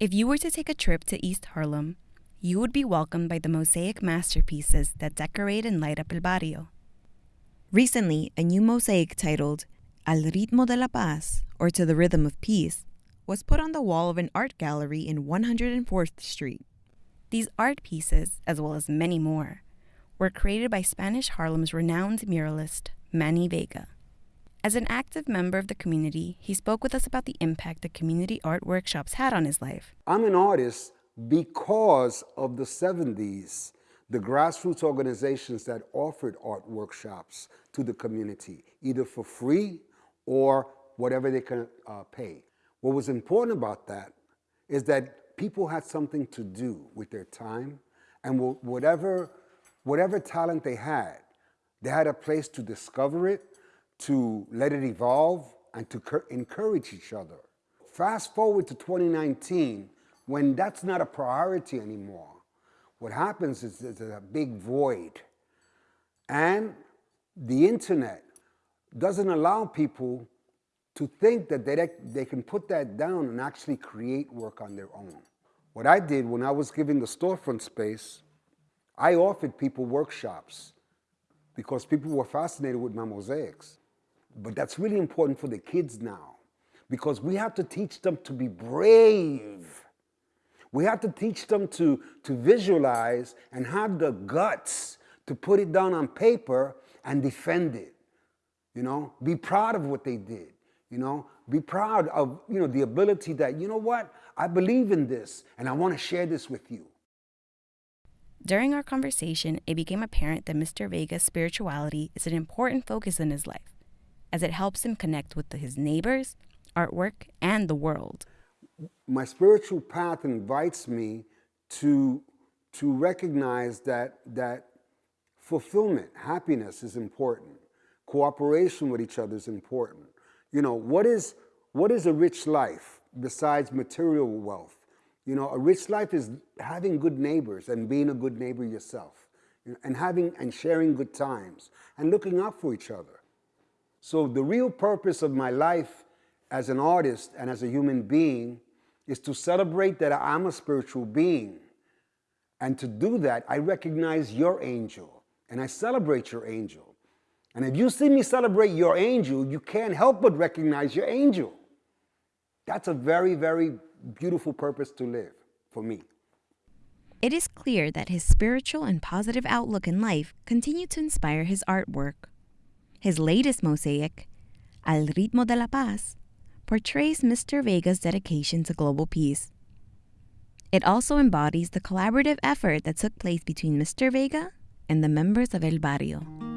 If you were to take a trip to East Harlem, you would be welcomed by the mosaic masterpieces that decorate and light up El Barrio. Recently, a new mosaic titled Al Ritmo de la Paz, or To the Rhythm of Peace, was put on the wall of an art gallery in 104th Street. These art pieces, as well as many more, were created by Spanish Harlem's renowned muralist, Manny Vega. As an active member of the community, he spoke with us about the impact the community art workshops had on his life. I'm an artist because of the 70s, the grassroots organizations that offered art workshops to the community, either for free or whatever they can uh, pay. What was important about that is that people had something to do with their time and whatever, whatever talent they had, they had a place to discover it to let it evolve and to encourage each other. Fast forward to 2019, when that's not a priority anymore, what happens is there's a big void. And the internet doesn't allow people to think that they, they can put that down and actually create work on their own. What I did when I was giving the storefront space, I offered people workshops because people were fascinated with my mosaics. But that's really important for the kids now because we have to teach them to be brave. We have to teach them to, to visualize and have the guts to put it down on paper and defend it. You know, be proud of what they did. You know, be proud of, you know, the ability that, you know what, I believe in this and I want to share this with you. During our conversation, it became apparent that Mr. Vega's spirituality is an important focus in his life as it helps him connect with his neighbors, artwork, and the world. My spiritual path invites me to, to recognize that, that fulfillment, happiness is important. Cooperation with each other is important. You know, what is, what is a rich life besides material wealth? You know, a rich life is having good neighbors and being a good neighbor yourself and having and sharing good times and looking out for each other. So the real purpose of my life as an artist and as a human being is to celebrate that I'm a spiritual being. And to do that, I recognize your angel and I celebrate your angel. And if you see me celebrate your angel, you can't help but recognize your angel. That's a very, very beautiful purpose to live for me. It is clear that his spiritual and positive outlook in life continue to inspire his artwork. His latest mosaic, Al Ritmo de la Paz, portrays Mr. Vega's dedication to global peace. It also embodies the collaborative effort that took place between Mr. Vega and the members of El Barrio.